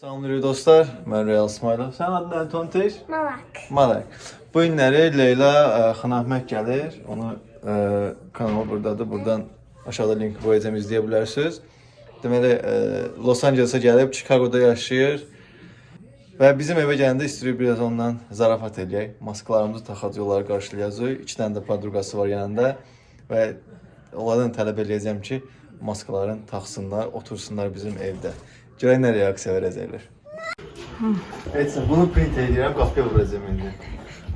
Salamlayırıq dostlar. Mən Real İsmailov. Sən adın nədir Tonteş? Malak. Malak. Bu günləri Leyla ə, Xanahmək gəlir. Onu ə, kanalı burdadır. Buradan aşağıda link qoyacağam izləyə bilərsiniz. Deməli, ə, Los Ancelesa gəlib, Chicagoda yaşayır. Və bizim evə gələndə istəyirik biraz ondan zarafat eləyək. Maskalarımızı taxacaq, onları qarşılayacağıq. İki dənə də podruqası var yanında və onlardan tələb eləyəcəm ki, maskaların taxsınlar, otursunlar bizim evdə. Görək nə reaksiya verəcəklər. Heç sən bunu print edirəm, qapıya vuracağam indi.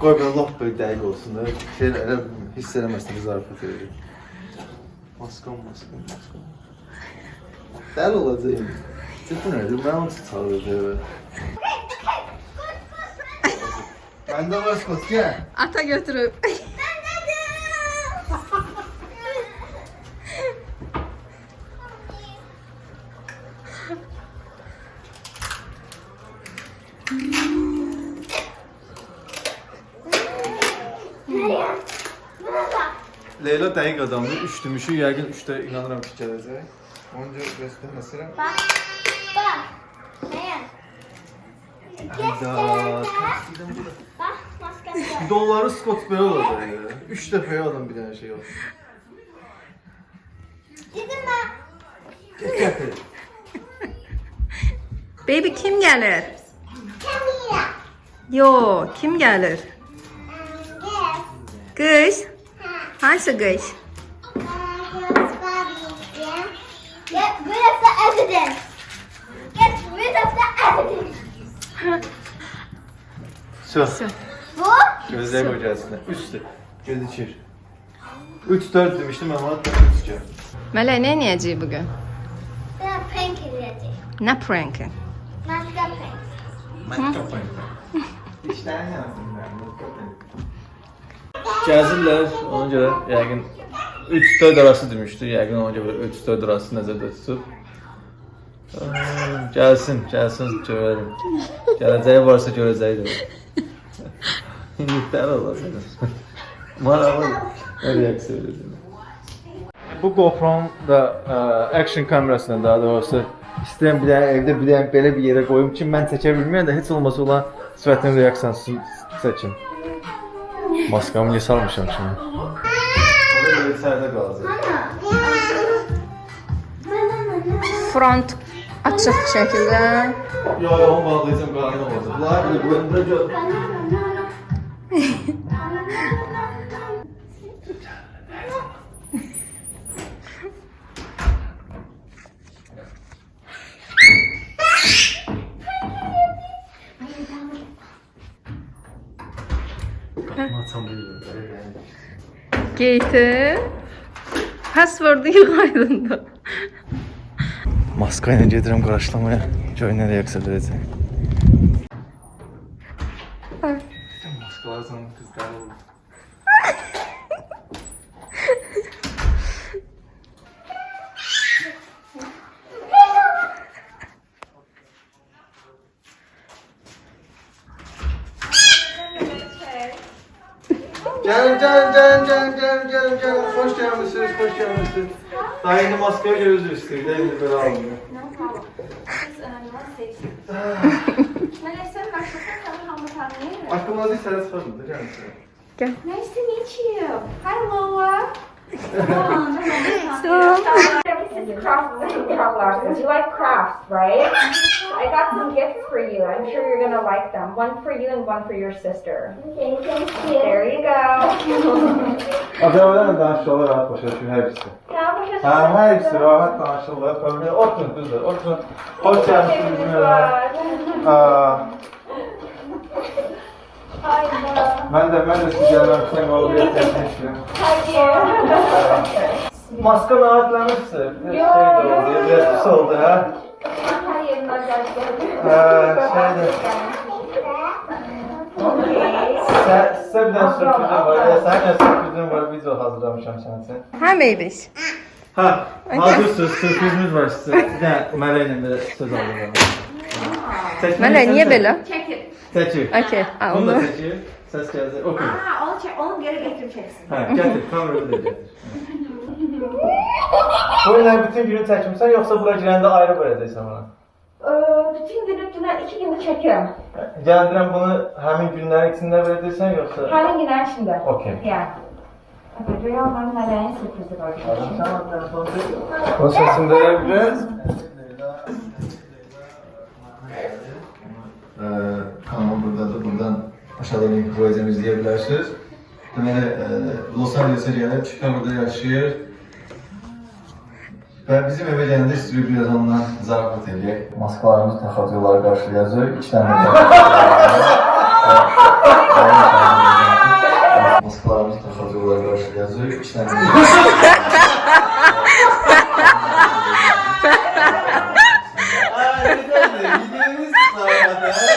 Qoy belə lap böyük dəqiq olsun da. Şey elə hiss eləməsin ki, zarafat edir. Maskam, maskam, maskam. Dəli olacaq. Ciddi nədir? Mən onu tutarım evə. Məndə var skot, gəl. Ata götürüb. Leyla denk adamdı. Üçtümüşü yəqin üçdə inanıram ki gələcək. Onca göstərməsirəm. Bax, bax. Nəyəm? Hayda. Taksiden bu da. Bax, maskası var. Dolları Scott Bell olacak ya. Üç defaya adam bir tane şey yok. Dedim ben. Gel getir. Baby kim gelir? Kamila. Yo, kim gelir? Kış. Hangisi kış? Get rid of the evidence. Get rid of the evidence. Su. Su. Bu? Gözlerim Su. Üstü. Göz içir. 3-4 demiştim ama hatta 3 diyor. Mela ne yiyeceği bugün? Ben prank yiyeceğim. Ne prankı? Matka prank. Matka prank. İşte ne yaptım ben? Matka prank. Gəzirlər, ona görə yəqin 3-4 arası demişdi. Yəqin ona görə 3-4 arası nəzərdə tutub. Gəlsin, gəlsin görərim. Gələcəyi varsa görəcəyi də. İndikləri olasın. Maraqlı. Reaksiya verəcəm. Bu GoPro-nun da ə, action kamerasından daha doğrusu istəyirəm bir dənə evdə bir dənə belə bir yerə qoyum ki, mən çəkə bilməyəm də heç olmasa olan sifətin reaksiyasını çəkim. Maskamı niyə salmışam şimdi? Orada belə içəridə qalacaq. Front açıq şəkildə. Yo, yo, onu bağlayacağım, qaranlıq olacaq. Bunlar belə qoyunda gör. Maçam bilmirəm. Gate. Passwordu yığaydın da. Maska ilə gedirəm qarşılamaya. Gör nə reaksiya verəcək. Maskalar sana qızlar olur. Canım canım canım canım canım canım canım. Hoş gelmişsiniz, hoş gelmişsiniz. Daha yeni maskara gözü üstü. Bir de böyle almıyor. Aklımda değil, sen sorun. Gel Nice to meet you. Hi, Lola. Come on, come on, come. Is craft craft because you like crafts, right? I got some gifts for you. I'm sure you're gonna like them. One for you and one for your sister. Okay, thank you. There you go. Adamlar danışıyorlar rahat başa düşün her ikisi. Tamam, bu Ha, her ikisi rahat danışıyorlar. Böyle oturun kızlar oturun. Hoş geldiniz bizim eve. Aa, ben de ben de sizi gelmemsen oraya tercih Maska. Bir şey de oldu. Biraz pis oldu ha. Ha, şeyde. Sen, size bir tane sürprizim var. Ya, sen de sürprizim var. Video hazırlamışam sana sen. hə baby. Ha, hazırsınız. Sürprizimiz var size. Bir tane Mələklə də söz aldım. Mələk niyə belə? Çəkir. Okay, ha, Bunu da onu. çəkir. Səs gələcək. Okey. Aa, onu, çek, onu geri getireceksin. Hə, gətir. Kamerayı da gətir. Bu ilə bütün günü çəkimsən, yoxsa bura girəndə ayrı verəcəksən bana? Ee, bütün günü Ben iki gündür çekiyorum. Gəldirəm bunu həmin günlərin içində verdirsən yoxsa? Her günler içinde. Okey. Yani. Evet, rüyaların meleğin sürprizi var. O sesini verebiliriz. Ee, kanal buradadır. Buradan aşağıda link koyacağım izleyebilirsiniz. Deməli, e, Los Angeles'e gəlib Chicago'da yaşayır. Və bizim evə gələndə istiyor biraz ondan zarafat eləyək. Maskalarımızı taxatıyorlar, qarşılayacaq. İki dənə Maskalarımızı taxatıyorlar, qarşılayacaq. İki dənə Bir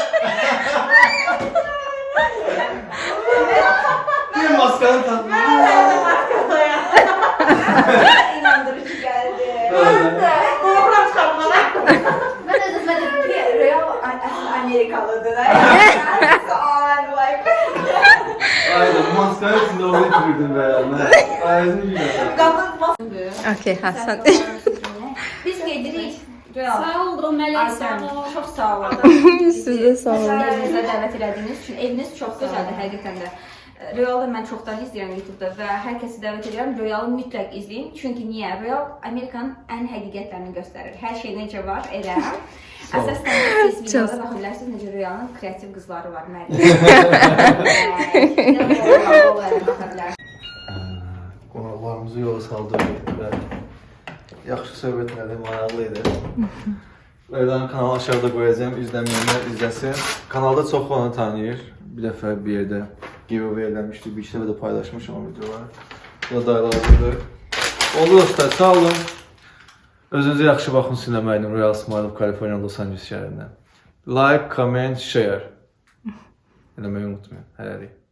Amerikalıdır. On like. Aynen maskanın içinde onu itirdin be. Aynen güzel. Okey, Hasan. Biz gedirik. Sağ olun Mələk, sağ Aysən, olun. çox sağ olun. Siz də sağ olun. Evimizə dəvət elədiyiniz üçün eviniz çox gözəldir həqiqətən də. Real'ı mən çoxdan izləyirəm YouTube-da və hər kəsi dəvət edirəm. Real'ı mütləq izləyin. Çünki niyə? Real Amerikanın ən həqiqətlərini göstərir. Hər şey necə var, elə. Əsasən də siz videoda baxa bilərsiniz necə Real'ın kreativ qızları var, Məryəm. Qonaqlarımızı yola saldırdık və yaxşı söhbət elədi, maraqlı idi. Rəydanın kanalı aşağıda qoyacağım, izləməyənlər izləsin. Kanalda çox onu tanıyır. Bir dəfə bir yerdə giveaway eləmişdik, bir işdə də paylaşmışam o videoları. Bu da dayılarıdır. Oldu dostlar, sağ olun. Özünüzə yaxşı baxın sinema ilə Royal Smile California Los Angeles şəhərindən. Like, comment, share. Eləməyi unutmayın. Hələlik.